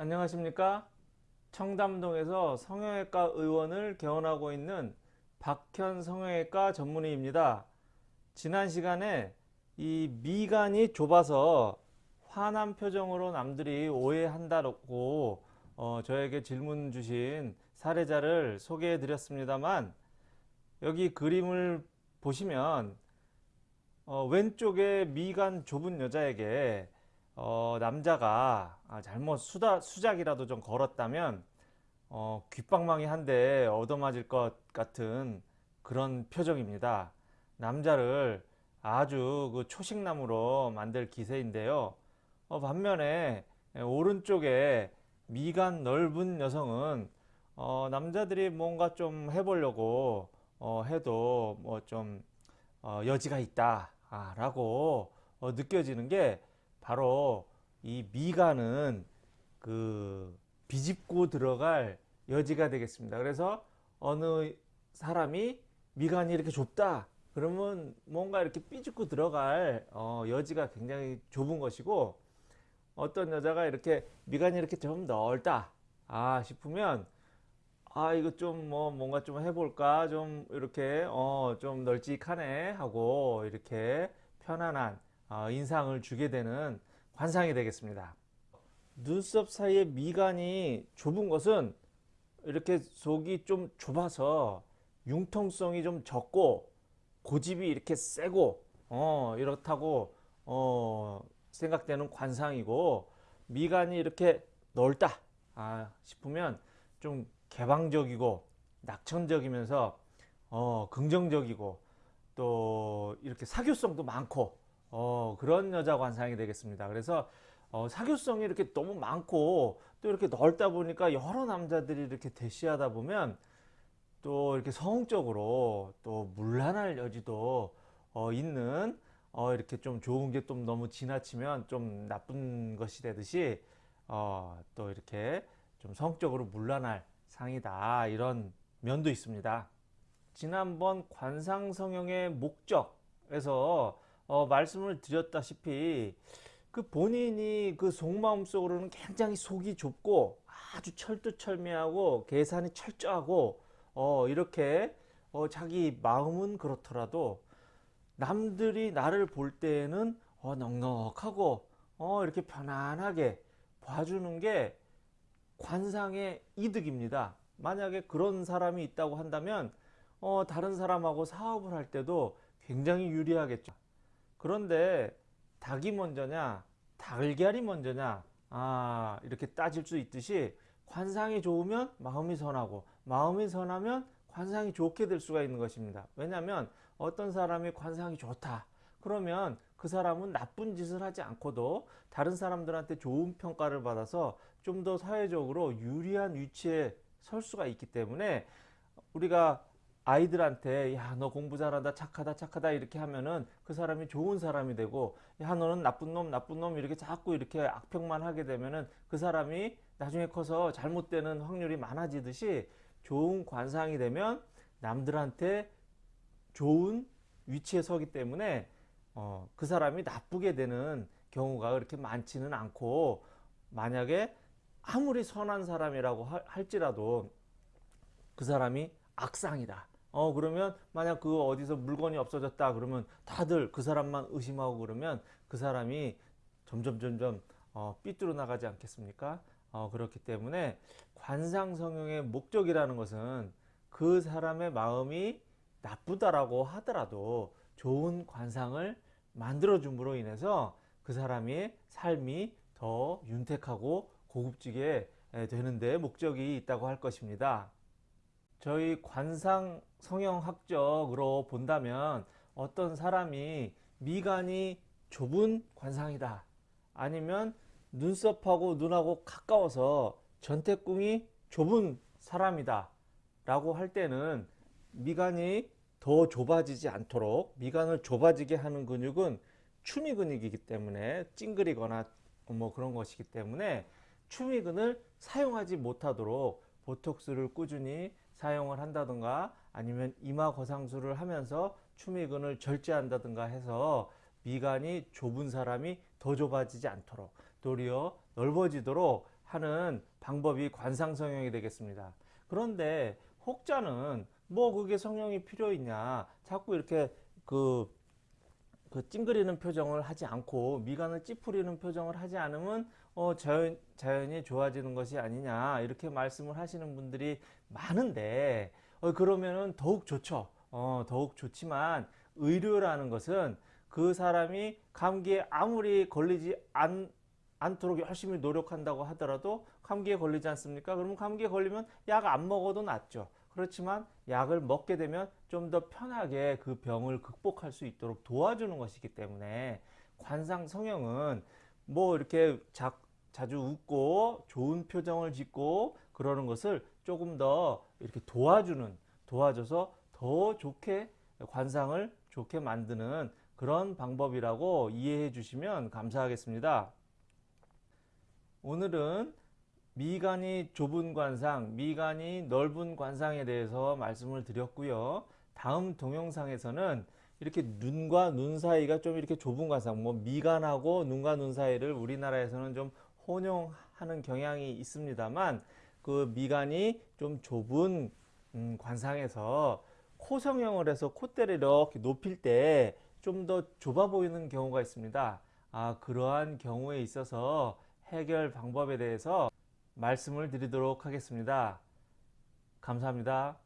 안녕하십니까? 청담동에서 성형외과 의원을 개원하고 있는 박현 성형외과 전문의입니다. 지난 시간에 이 미간이 좁아서 화난 표정으로 남들이 오해한다고 어, 저에게 질문 주신 사례자를 소개해 드렸습니다만 여기 그림을 보시면 어, 왼쪽에 미간 좁은 여자에게 어, 남자가 아, 잘못 수다, 수작이라도 좀 걸었다면 어, 귓방망이 한 대 얻어맞을 것 같은 그런 표정입니다. 남자를 아주 그 초식남으로 만들 기세인데요. 어, 반면에 오른쪽에 미간 넓은 여성은 어, 남자들이 뭔가 좀 해보려고 어, 해도 뭐좀 어, 여지가 있다 아, 라고 어, 느껴지는 게 바로 이 미간은 그 비집고 들어갈 여지가 되겠습니다. 그래서 어느 사람이 미간이 이렇게 좁다 그러면 뭔가 이렇게 삐죽고 들어갈 어, 여지가 굉장히 좁은 것이고 어떤 여자가 이렇게 미간이 이렇게 좀 넓다 아 싶으면 아 이거 좀 뭐 뭔가 좀 해볼까 좀 이렇게 어 좀 널찍하네 하고 이렇게 편안한 어, 인상을 주게 되는 관상이 되겠습니다. 눈썹 사이에 미간이 좁은 것은 이렇게 속이 좀 좁아서 융통성이 좀 적고 고집이 이렇게 세고 어 이렇다고 어 생각되는 관상이고 미간이 이렇게 넓다 아 싶으면 좀 개방적이고 낙천적이면서 어 긍정적이고 또 이렇게 사교성도 많고 어, 그런 여자 관상이 되겠습니다. 그래서 어, 사교성이 이렇게 너무 많고 또 이렇게 넓다 보니까 여러 남자들이 이렇게 대시하다 보면 또 이렇게 성적으로 또 물란할 여지도 어, 있는 어, 이렇게 좀 좋은 게 좀 너무 지나치면 좀 나쁜 것이 되듯이 어, 또 이렇게 좀 성적으로 물란할 상이다 이런 면도 있습니다. 지난번 관상성형의 목적에서 어, 말씀을 드렸다시피 그 본인이 그 속마음 속으로는 굉장히 속이 좁고 아주 철두철미하고 계산이 철저하고 어, 이렇게 어, 자기 마음은 그렇더라도 남들이 나를 볼 때에는 어, 넉넉하고 어, 이렇게 편안하게 봐주는 게 관상의 이득입니다. 만약에 그런 사람이 있다고 한다면 어, 다른 사람하고 사업을 할 때도 굉장히 유리하겠죠. 그런데 닭이 먼저냐 달걀이 먼저냐 아 이렇게 따질 수 있듯이 관상이 좋으면 마음이 선하고 마음이 선하면 관상이 좋게 될 수가 있는 것입니다. 왜냐하면 어떤 사람이 관상이 좋다 그러면 그 사람은 나쁜 짓을 하지 않고도 다른 사람들한테 좋은 평가를 받아서 좀 더 사회적으로 유리한 위치에 설 수가 있기 때문에 우리가 아이들한테 야 너 공부 잘한다 착하다 착하다. 이렇게 하면은 그 사람이 좋은 사람이 되고 야 너는 나쁜 놈 나쁜 놈. 이렇게 자꾸 이렇게 악평만 하게 되면은 그 사람이 나중에 커서 잘못되는 확률이 많아지듯이 좋은 관상이 되면 남들한테 좋은 위치에 서기 때문에 어, 그 사람이 나쁘게 되는 경우가 그렇게 많지는 않고 만약에 아무리 선한 사람이라고 할지라도 그 사람이 악상이다 어 그러면 만약 그 어디서 물건이 없어졌다 그러면 다들 그 사람만 의심하고 그러면 그 사람이 점점 점점 어, 삐뚤어 나가지 않겠습니까 어, 그렇기 때문에 관상성형의 목적이라는 것은 그 사람의 마음이 나쁘다라고 하더라도 좋은 관상을 만들어 줌으로 인해서 그 사람의 삶이 더 윤택하고 고급지게 되는데 목적이 있다고 할 것입니다. 저희 관상 성형학적으로 본다면 어떤 사람이 미간이 좁은 관상이다. 아니면 눈썹하고 눈하고 가까워서 전태궁이 좁은 사람이다. 라고 할 때는 미간이 더 좁아지지 않도록 미간을 좁아지게 하는 근육은 추미 근육이기 때문에 찡그리거나 뭐 그런 것이기 때문에 추미근을 사용하지 못하도록 보톡스를 꾸준히 사용을 한다든가 아니면 이마 거상술을 하면서 추미근을 절제한다든가 해서 미간이 좁은 사람이 더 좁아지지 않도록 도리어 넓어지도록 하는 방법이 관상 성형이 되겠습니다. 그런데 혹자는 뭐 그게 성형이 필요 있냐 자꾸 이렇게 그, 그 찡그리는 표정을 하지 않고 미간을 찌푸리는 표정을 하지 않으면 어 자연, 자연이 좋아지는 것이 아니냐 이렇게 말씀을 하시는 분들이 많은데 어 그러면은 더욱 좋죠 어 더욱 좋지만 의료라는 것은 그 사람이 감기에 아무리 걸리지 않, 않도록 열심히 노력한다고 하더라도 감기에 걸리지 않습니까? 그러면 감기에 걸리면 약 안 먹어도 낫죠. 그렇지만 약을 먹게 되면 좀 더 편하게 그 병을 극복할 수 있도록 도와주는 것이기 때문에 관상 성형은 뭐 이렇게 자, 자주 웃고 좋은 표정을 짓고 그러는 것을 조금 더 이렇게 도와주는 도와줘서 더 좋게 관상을 좋게 만드는 그런 방법이라고 이해해 주시면 감사하겠습니다. 오늘은 미간이 좁은 관상, 미간이 넓은 관상에 대해서 말씀을 드렸고요. 다음 동영상에서는 이렇게 눈과 눈 사이가 좀 이렇게 좁은 관상, 뭐 미간하고 눈과 눈 사이를 우리나라에서는 좀 혼용하는 경향이 있습니다만 그 미간이 좀 좁은 음, 관상에서 코 성형을 해서 콧대를 이렇게 높일 때 좀 더 좁아 보이는 경우가 있습니다. 아, 그러한 경우에 있어서 해결 방법에 대해서 말씀을 드리도록 하겠습니다. 감사합니다.